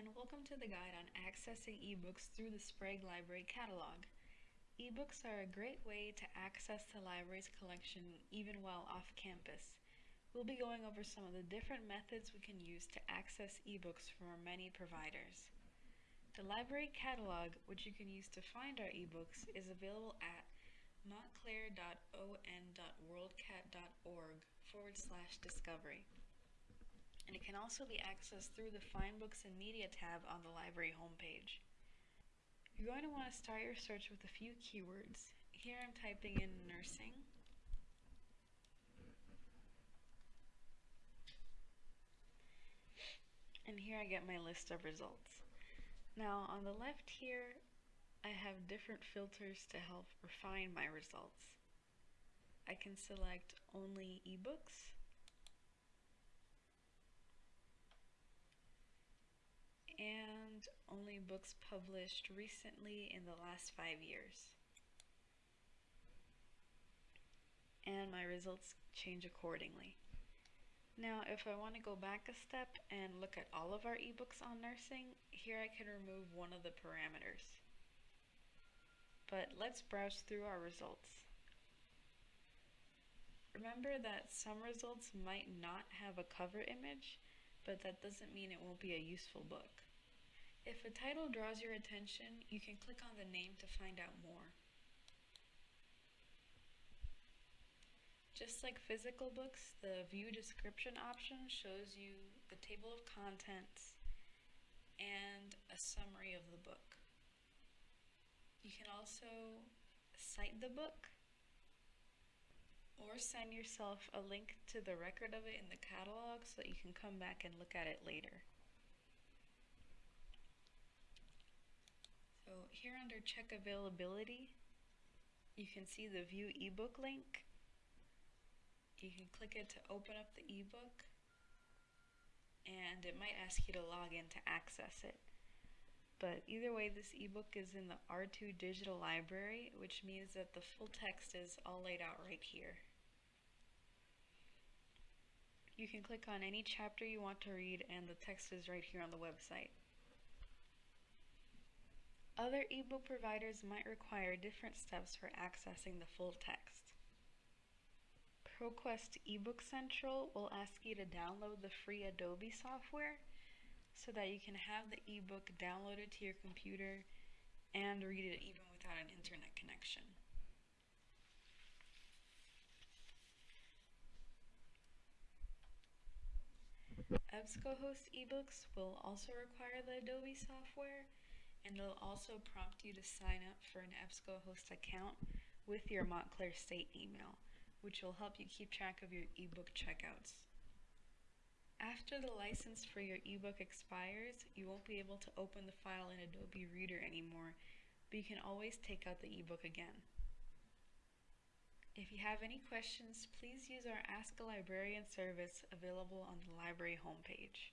and welcome to the guide on accessing ebooks through the Sprague Library catalog. Ebooks are a great way to access the library's collection even while off campus. We'll be going over some of the different methods we can use to access ebooks from our many providers. The library catalog, which you can use to find our ebooks, is available at montclair.on.worldcat.org forward slash discovery and it can also be accessed through the Find Books and Media tab on the library homepage. You're going to want to start your search with a few keywords. Here I'm typing in nursing. And here I get my list of results. Now on the left here, I have different filters to help refine my results. I can select only ebooks, and only books published recently in the last five years. And my results change accordingly. Now, if I want to go back a step and look at all of our ebooks on nursing, here I can remove one of the parameters. But let's browse through our results. Remember that some results might not have a cover image, but that doesn't mean it won't be a useful book. If a title draws your attention, you can click on the name to find out more. Just like physical books, the view description option shows you the table of contents and a summary of the book. You can also cite the book or send yourself a link to the record of it in the catalog so that you can come back and look at it later. So here under check availability, you can see the view ebook link. You can click it to open up the ebook and it might ask you to log in to access it. But either way, this ebook is in the R2 digital library, which means that the full text is all laid out right here. You can click on any chapter you want to read and the text is right here on the website. Other ebook providers might require different steps for accessing the full text. ProQuest eBook Central will ask you to download the free Adobe software so that you can have the ebook downloaded to your computer and read it even without an internet connection. EBSCOhost ebooks will also require the Adobe software and it'll also prompt you to sign up for an EBSCOhost account with your Montclair State email, which will help you keep track of your ebook checkouts. After the license for your ebook expires, you won't be able to open the file in Adobe Reader anymore, but you can always take out the ebook again. If you have any questions, please use our Ask a Librarian service available on the library homepage.